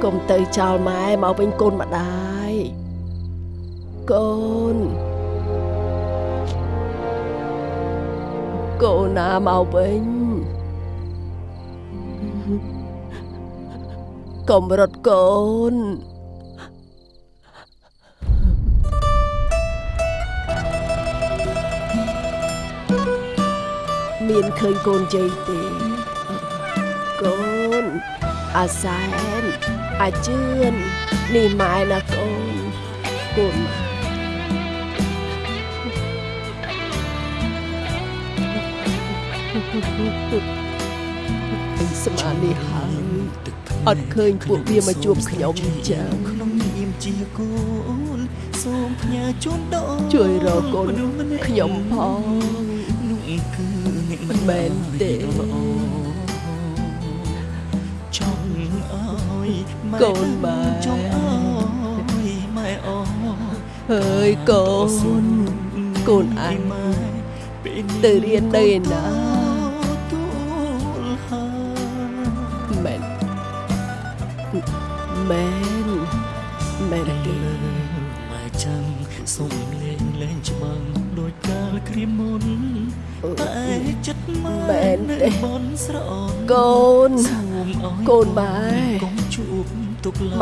កុំទៅចោលម៉ែមកវិញកូនម្ដាយកូនកូនណាមកវិញកុំរត់កូនមានឃើញកូនជ័យទេកូនអាសែន អាជឿននេះម៉ែណាកូនកូនម៉ែអីស្មាននេះហើយអត់ឃើញពួកវាមកជួបខ្ញុំចឹងក្នុងនាមជាកូនសូមផ្ញើជូនដល់ជួយរកកូនខ្ញុំផងនោះគឺអ្នកមិនមែនទេ យម៉ែកូនម៉ែចង់អើយម៉ែ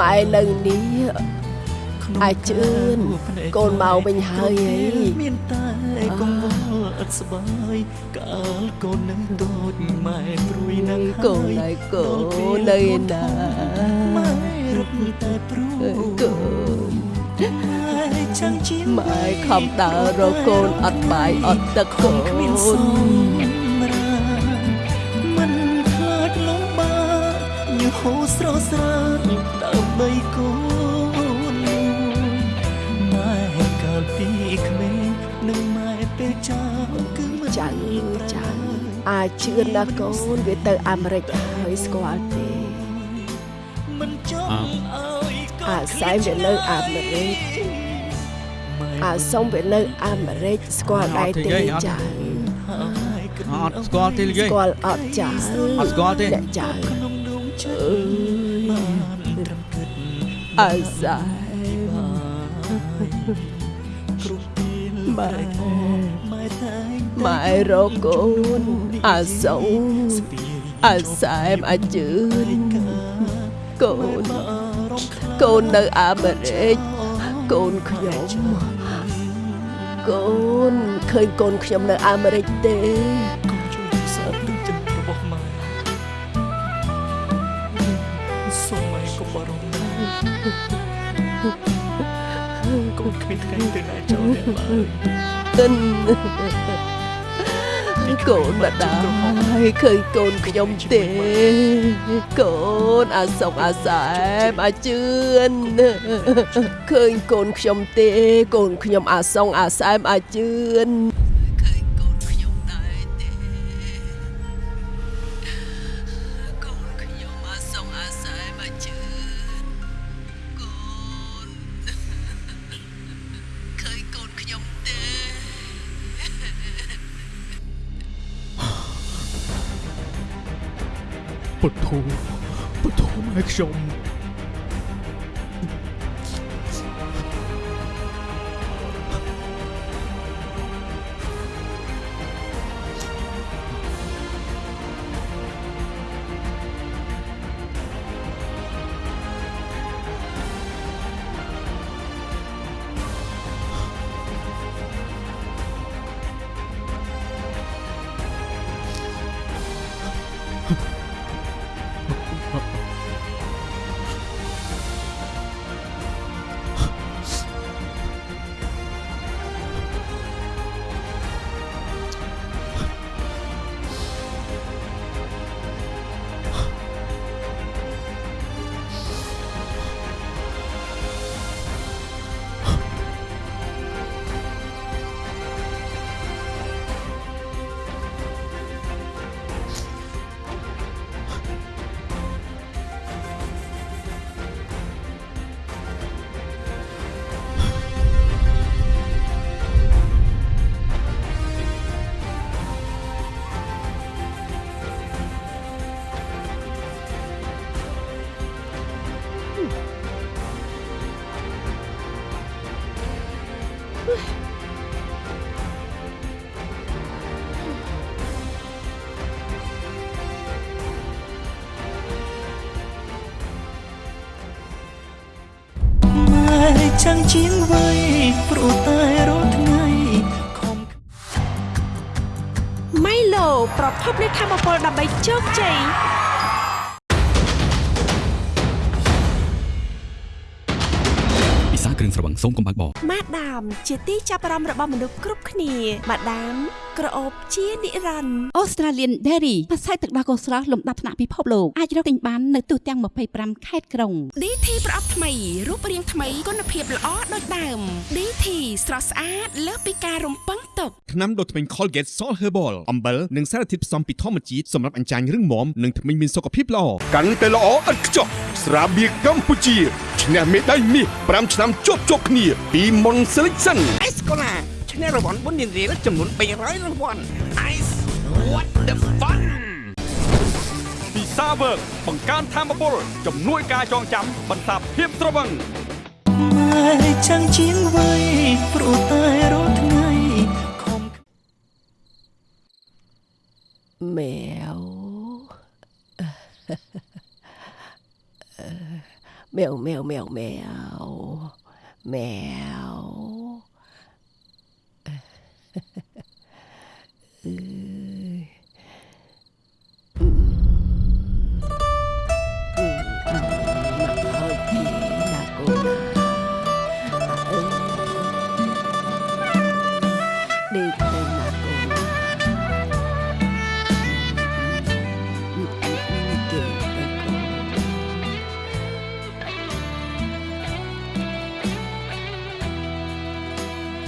ម៉ែនៅនេះក្នុងអាចជឿនកូនមកវិញហើយហីមានតែកង្វល់អត់ស្បាយកាលកូននឹងតូចម៉ែព្រួយនឹងកូនហើយកូននៅឯណាម៉ែរត់តែព្រួយកូនម៉ែចាំជាម៉ែខំដើររកកូនអត់បាយអត់ទឹកកូគ្មានស អាចជឿនណាកូនវាទៅអាមេរិកហើយស្គាល់ទេមិនចង់ឲ្យកូនអាសែមវានៅអាមេរិកអាសុំវានៅអាមេរិកស្គាល់ដែរទេចាស់អត់ស្គាល់ទេយាយស្គាល់អត់ចាស់អត់ស្គាល់ទេអ្នកចាស់ក្នុងដួងចិត្តអើយបានត្រឹមគិតអាសែមគ្រប់ពេលម៉ែម៉ែតែង ម៉ែរកកូនអាសុងអាសែមអាជឿនកូនកូននៅអាមេរិកកូនខ្ញុំកូនឃើញកូនខ្ញុំនៅអាមេរិកទេកុំជួយសើទឹកចិត្តរបស់ម៉ែសូមម៉ែកុំបារម្ភណាកូនគ្មានថ្ងៃទៅណាចោលអ្នកឡើយអិន កូនម្ដាយឃើញកូនខ្ញុំទេកូនអាសុកអាសែមអាជឿនឃើញកូនខ្ញុំទេ កូនខ្ញុំអាសុងអាសែមអាជឿន ទ្ចាំងជាងវ័យព្រោះតែរាល់ថ្ងៃខំម៉ៃឡូប្រភពនៃធម៌ពលដើម្បីជោគជ័យពិសាគ្រឿងស្រវឹងសូមកុំបើកបរម៉ាដាមជាទីចាប់អារម្មណ៍របស់មនុស្សគ្រប់គ្នាម៉ាដាមក្រអូបជានិរន្តរ៍ Australian Dairy ផ្សាយទឹកដោះគោស្រស់លំដាប់ថ្នាក់ពិភពលោកអាចរកទិញបាននៅទូទាំង25ខេត្តក្រុង DT ប្រអប់ថ្មីរូបរាងថ្មីគុណភាពល្អដូចដើម DT ស្រស់ស្អាតលើសពីការរំពឹងទុកថ្នាំដុសធ្មេញ Colgate Salt Herbal អំបិលនិងសារធាតុផ្សំពីធម្មជាតិសម្រាប់អញ្ចាញរឹងមាំនិងធ្មេញមានសុខភាពល្អកាន់តែល្អឥតខ្ចោះស្រាបៀរកម្ពុជាឈ្នះមេដាយមាស5ឆ្នាំជាប់ជាប់គ្នាពី Mon Selection អេសកូឡា ឈ្នះរង្វាន់បុណ្យរៀលចំនួន300រង្វាន់ Ice what the fun ពីសាវើកបង្កើនធម៌ពលជំនួយការចងចាំបន្សាបភាពស្រវឹងម៉ែចាំងជាងវ័យព្រោះតែរាល់ថ្ងៃខំមែវមែវមែវមែវមែវមែវ អឺ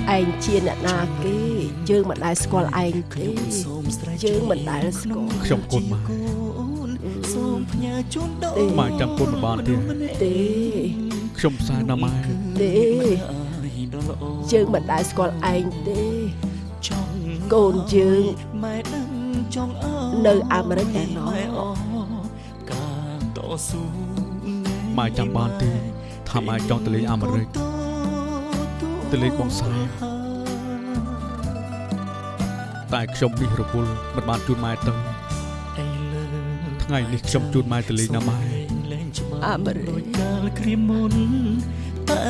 ហើយពីណា កូនណាអឺដេកទៅណាកូនណាគេទៅកូនឯងជាអ្នកណាគេយើងមិនដែលស្គាល់ឯងទេយើងមិនដែលស្គាល់ខ្ញុំកូនម៉ែសូមផ្ញើជូនដល់ម៉ែចាំកូនមិនបានទេទេខ្ញុំផ្សាយណាម៉ែទេយើងមិនដែលស្គាល់ឯងទេកូនយើងម៉ែដឹងចង់អើនៅអាមេរិកឯណោះម៉ែអការតស៊ូម៉ែចាំបានទេថាម៉ែចង់ទៅលេងអាមេរិកទៅលេងបងស្រី តែខ្ញុំនេះរវល់មិនបានជូនម៉ែទៅថ្ងៃនេះខ្ញុំជូនម៉ែទៅលេងណាម៉ែអាមេរិកកាលគ្រាមុនតែ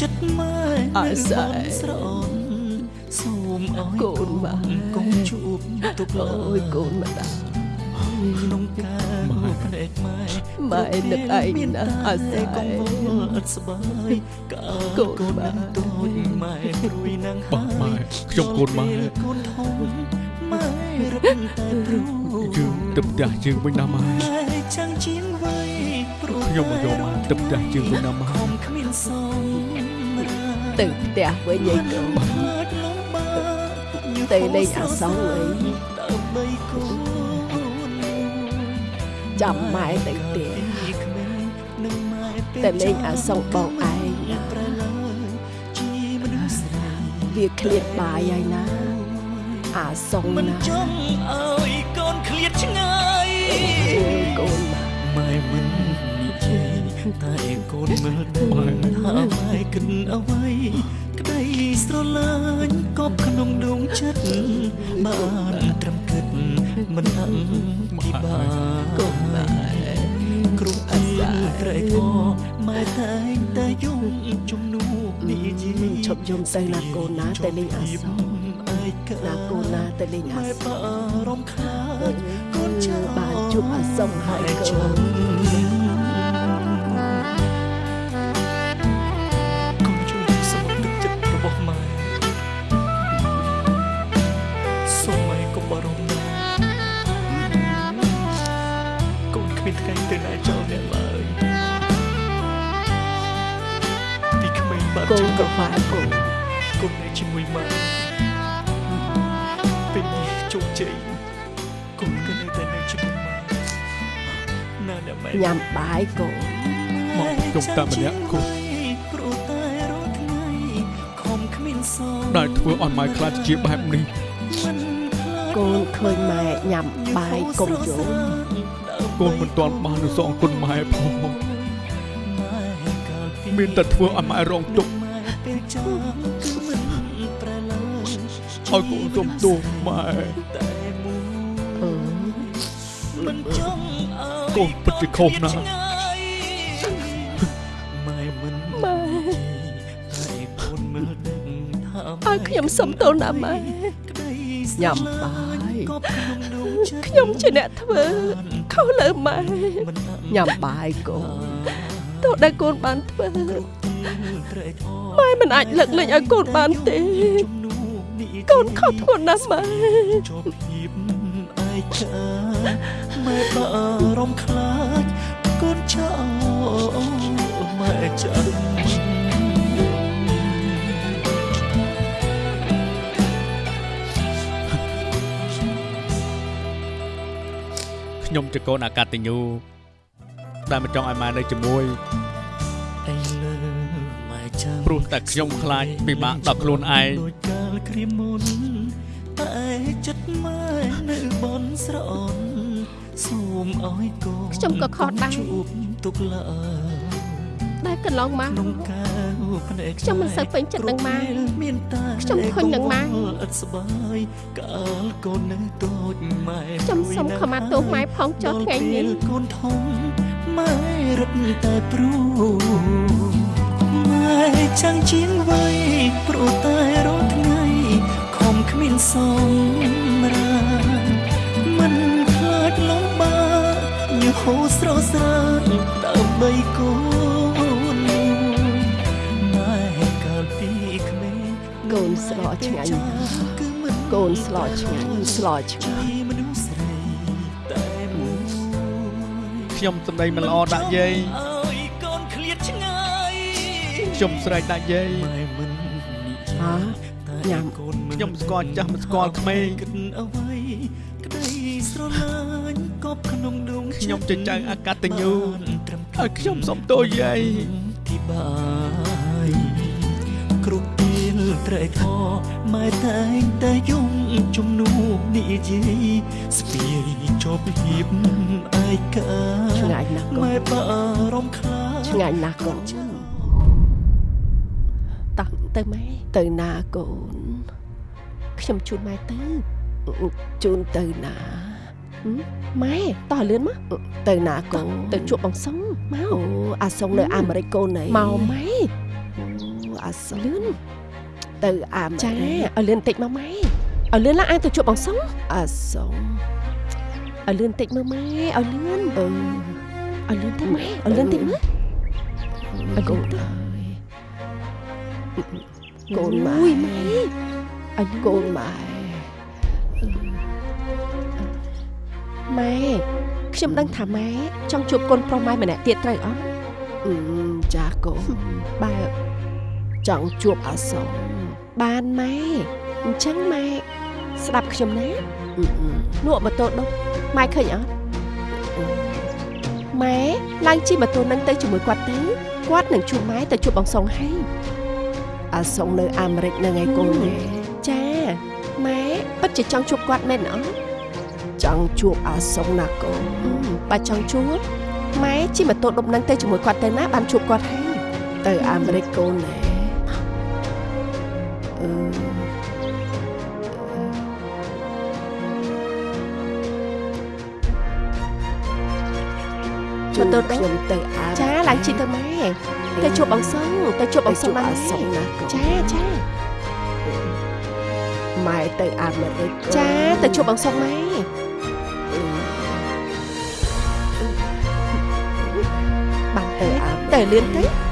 ចិត្តម៉ែអាស័យស្រអនសូមអើយកូនម៉ែកុំជួបទុកឡើអូយកកូនម្ដាយ ក្នុងការភ្នែកម៉ែម៉ែនឹកឯងណាស់អាស័យកុំវល់អត់ស្បាយកាលកូនកូនម៉ែតូចម៉ែព្រួយណាស់បាទម៉ែខ្ញុំកូនម៉ែកូនធំម៉ែរឹតតែព្រួយយើងទៅផ្ទះយើងវិញណាម៉ែម៉ែចាំងជាងវ័យព្រោះខ្ញុំមកយកម៉ែទៅផ្ទះយើងវិញណាម៉ែខំគ្មានសមរាទៅផ្ទះវិញឯងកូនបាត់លំបាកទៅលេងអាសង្ហអី ចាំម៉ែទៅផ្ទះក្មេងនឹងម៉ែពេលទៅលេងអាសង្ហបងឯងណាប្រឡើជាមនុស្សស្រីវាឃ្លាតបាយហើយណា អាសង្ហមិនណាចង់ឲ្យកូនឃ្លាតឆ្ងាយអូយកូនមកម៉ែមិននិយាយតែកូនមើលទៅថាម៉ែគិតអ្វីក្តីស្រឡាញ់កប់ក្នុងដងចិត្តបានត្រឹមគិតមិនអឹង ពីបាកូនម៉ែគ្រប់អីត្រេកអរម៉ែតែងតែយំជំនួសនិយាយឈប់យំទៅណាកូនណាទៅលេងអាសង្ហឯកាណាកូនណាទៅលេងអាម៉ែសង្ហបារម្ភខ្លាចកូនចៅបានជួជួបអាសុំហើយកូន បាត់កូនចង់ក៏ខ្វាយកូនកូននៅជាមួយម៉ែពេលនេះជោគជ័យកូនក៏នៅតែនៅជាមួយម៉ែណាអ្នកម៉ែញ៉ាំបាយកូនមកខ្ញុំតែម្នាក់គូព្រោះតែរាល់ថ្ងៃខំគ្មានសងដែលធ្វើឲ្យម៉ែខ្លាចជាបែបនេះកូនឃើញម៉ែញ៉ាំបាយកុំយំកូនមិនទាន់បាននឹងសងគុណម៉ែផងមានតែធ្វើឲ្យម៉ែរងទុក្ខ ឲ្យកូនសុំទោសម៉ែតែមួយអឺមិនចង់ឲ្យកូនពិតជាខុសណាស់ម៉ែមិនម៉ែតែកូនមើលដឹងថាឲ្យខ្ញុំសុំទោសណាម៉ែក្តីញ៉ាំបាយក៏ក្នុងដួងចិត្តខ្ញុំជាអ្នកធ្វើខុសលើម៉ែមិនអត់ញ៉ាំបាយកូនទោះដែលកូនបានធ្វើត្រេកអរម៉ែមិនអាចលើកលែងឲ្យកូនបានទេជំនួសនេះ កូនខុសធ្ងន់ណាស់ម៉ែជាប់ភាពឯកាម៉ែបារម្ភខ្លាចកូនចោលម៉ែចាំខ្ញុំជាកូនអកតញ្ញូដែលមិនចង់ឲ្យម៉ែនៅជាមួយឯលើម៉ែចាំព្រោះតែខ្ញុំខ្លាចពិបាកដល់ខ្លួនឯងដោយកាល គ្រាមុនតែចិត្តម៉ែនៅបនស្រអន់សូមឲ្យកូនខ្ញុំក៏ខុសដែរជួបទុកឡើយដែលកន្លងមកក្នុងកៅភ្នែកខ្ញុំមិនសូវពេញចិត្តនឹងម៉ែមានតែខ្ញុំធុញនឹងម៉ែឥតស្បាយកាលកូននៅតូចម៉ែខ្ញុំសូមខមាទោសម៉ែផងចុះថ្ងៃនេះដល់ពេលកូនធំម៉ែរត់តែព្រួម៉ែចាំងជាងវ័យព្រោះតែរាល់ថ្ងៃខំគ្មានសមរាមិនខ្លាចលំបាកញើសហូរស្រស់ស្រានដើម្បីកូនម៉ែកាលពីក្មេងកូនស្លឆ្ងាញ់ណាស់គឺមិនកូនស្លឆ្ងាញ់ស្លឆ្ងាញ់មនុស្សស្រីតែមួយខ្ញុំសម្ដីមិនល្អដាក់យាយឲ្យកូនឃ្លាតឆ្ងាយខ្ញុំស្រែកដាក់យាយម៉ែមិននិយាយហ៎តែ ញ៉ាំកូនមិនខ្ញុំស្គាល់ចាស់មិនស្គាល់ក្មេងគិតអ្វីក្តីស្រឡាញ់កប់ក្នុងដួងចិត្តខ្ញុំជាចៅអកតញ្ញូបានត្រឹមឲ្យខ្ញុំសុំទោសយាយទីបាយគ្រប់ពេលត្រេកអរម៉ែតែងតែយំជំនួសនិយាយស្ពាយជាប់ភាពឯកាឆ្ងាញ់ណាស់កូម៉ែនបារម្ភខ្លាចឆ្ងាញ់ណាស់កូនតោះ ទៅម៉ែទៅណាកូន ខ្ញុំជូនម៉ែទៅជូនទៅណាហឹមម៉ែតោះលឿនមកទៅណាកូនទៅជួបបងសុងមកអូអាសុងនៅអាមេរិកកូនណៃមកម៉ែអូអាសុងលឿនទៅអាមេរិកចាឲ្យលឿនតិចមកម៉ែឲ្យលឿនឡើងអានទៅជួបបងសុងអាសុងឲ្យលឿនតិចមើលម៉ែឲ្យលឿនអឺឲ្យលឿនទៅម៉ែឲ្យលឿនតិចមើលឲ្យកូនទៅ កូនម៉ែឲ្យកូនម៉ែម៉ែខ្ញុំដឹងថាម៉ែចង់ជួបកូនប្រុសម៉ែម្នាក់ទៀតត្រូវអត់អឺចាកូនបើចង់ជួបអាសុងបានម៉ែអញ្ចឹងម៉ែស្ដាប់ខ្ញុំណាអឺអឺលក់ម៉ូតូដុសម៉ែឃើញអត់ម៉ែឡើងជិះម៉ូតូនឹងទៅជាមួយគាត់ទៅគាត់នឹងជួបម៉ែទៅជួបបងសុងហើយ អាសុងនៅអាមេរិកនឹងឯងកូនណាចាម៉ែពិតជាចង់ជួបគាត់មែនអត់ចង់ជួបអាសុងណាកូនបើចង់ជួបម៉ែជិះម៉ូតូដុបនឹងទៅជាមួយគាត់ទៅណាបានជួបគាត់ហើយទៅអាមេរិកកូនណាអឺជួបទៅខ្ញុំទៅអាចាឡើងជិះទៅម៉ែ ទៅជួបបងសុំទៅជួបបងសុំបានសុំណាចាចាម៉ែទៅអាមេរិកចាទៅជួបបងសុំម៉ែបានទៅអាទៅលឿនទៅ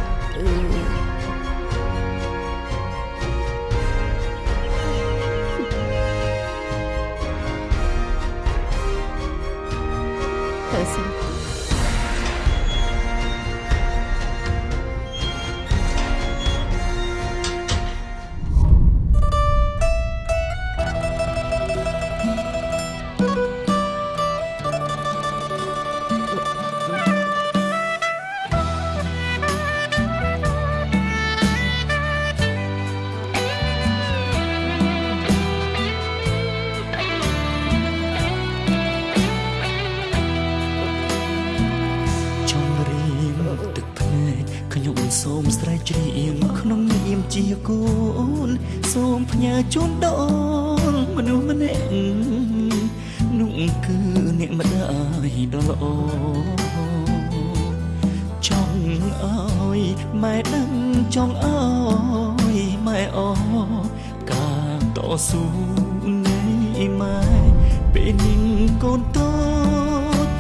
កូនត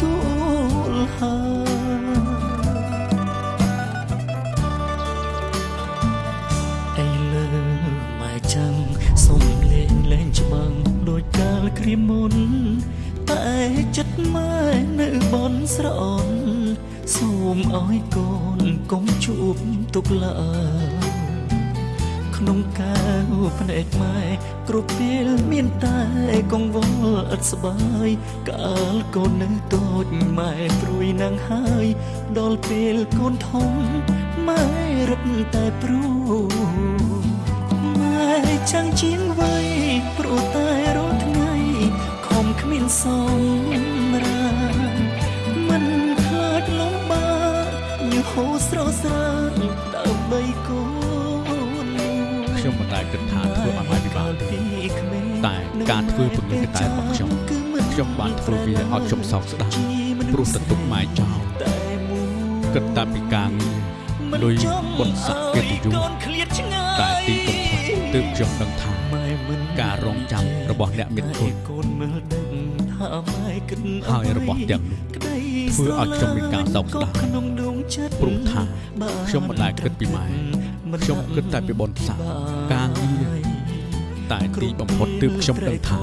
ទួលហើយឥឡូវម៉ែចាំសុំលេងលេងច្បាំងដូចកាលគ្រាមុនតែចិត្តម៉ែនៅបនស្រអនសូមឲ្យកូនកុំជួបទុកឡើយ ក្នុងកាវភ្នែកម៉ែគ្រប់ពេលមានតែកង្វល់ឥតស្បើយកាលកូននៅតូចម៉ែព្រួយណាំងហើយដល់ពេលកូនធំម៉ែរឹតតែព្រួយម៉ែចាំងជាងវ័យព្រោះតែរាល់ថ្ងៃខំគ្មានសមរាមិនខ្លាចលំបាកញើសហូរស្រស់ស្រានដើម្បីកូនខ្ញុំមិនដែល គិតថាធ្វើឲ្យម៉ែពិបាកទេក្មេងតែការធ្វើពង្រឹងកតែរបស់ខ្ញុំខ្ញុំបានធ្វើវាឲ្យខ្ញុំសោកស្ដាយព្រោះទៅទុកម៉ែចោលគិតតែពីការងារលុយបុណ្យស័ក្តិកិត្តិយសតែទីបំផុតទើបខ្ញុំដឹងថាការរងចាំរបស់អ្នកមានគុណកូនមើលដឹងថាម៉ែគិតហើយរបស់ទាំងនោះធ្វើឲ្យខ្ញុំមានការសោកស្ដាយក្នុងដួងចិត្តព្រោះថាខ្ញុំមិនដែលគិតពីម៉ែខ្ញុំគិតតែពីបុណ្យស័ក្តិ ការងារតែទីបំផុតទើបខ្ញុំដឹងថា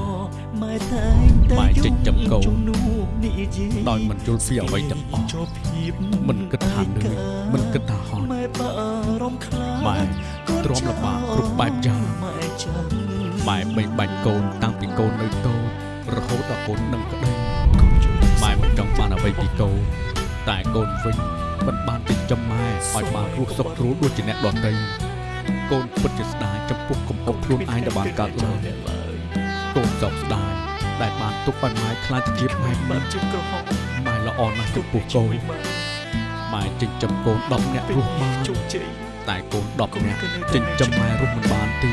ម៉ែតែងតែម៉ែចិញ្ចឹមកូនជំនួសនិយាយដោយមិនយល់ពីអ្វីទាំងអស់មិនគិតថាលឿនមិនគិតថាហត់ម៉ែបារម្ភខ្លាចម៉ែទ្រាំលំបាកគ្រប់បែបយ៉ាងម៉ែចាំម៉ែបីបាច់កូនតាំងពីកូននៅតូចរហូតដល់កូននឹងក្តីម៉ែមិនចង់បានអ្វីពីកូនតែកូនវិញមិនបានចិញ្ចឹមម៉ែឲ្យបានរស់សុខស្រួលដូចជាអ្នកដទៃ កូនពិតជាស្ដាយចំពោះកំហុសខ្លួនឯងដែលបានកើតឡើងកូនសោកស្ដាយដែលបានទុកឲ្យម៉ែខ្លាចទៅជាម៉ែមិនជាក្រហមម៉ែល្អណាស់ចំពោះកូនម៉ែចិញ្ចឹមកូន10នាក់រស់បានជោគជ័យតែកូន10នាក់ចិញ្ចឹមម៉ែរស់មិនបានទេ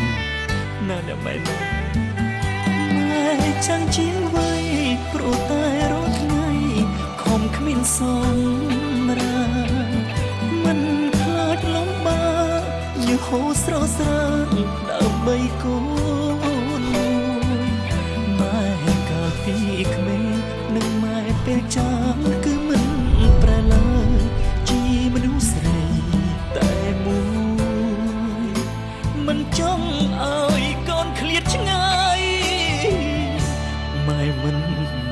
ណាស់អ្នកម៉ែណាម៉ែចាំងជាងវ័យព្រោះតែរាល់ថ្ងៃខំគ្មានសម សហូរស្រស់ស្រានដើម្បីកូនម៉ែកាលពីក្មេងនឹងម៉ែពេលចាំងគឺមិនប្រែឡើយជាមនុស្សស្រីតែមួយមិនចង់ឲ្យកូនឃ្លាតឆ្ងាយម៉ែមិន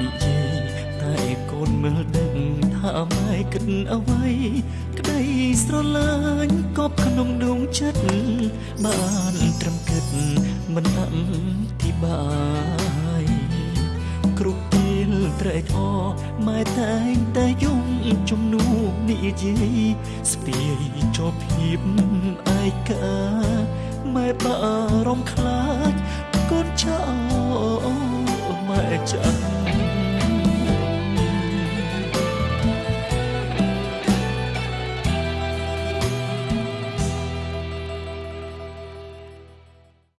និយាយតែកូនមើលដឹងថាម៉ែគិតអ្វីក្តីស្រឡាញ់ កប់ក្នុងដួងចិត្តបានត្រឹមគិតមិនអធិប្បាយគ្រប់ពេលត្រេកអរម៉ែតែងតែយំជំនួសនិយាយស្ពាយជាប់ភាពឯកាម៉ែបារម្ភខ្លាចកូនចោលម៉ែចាំ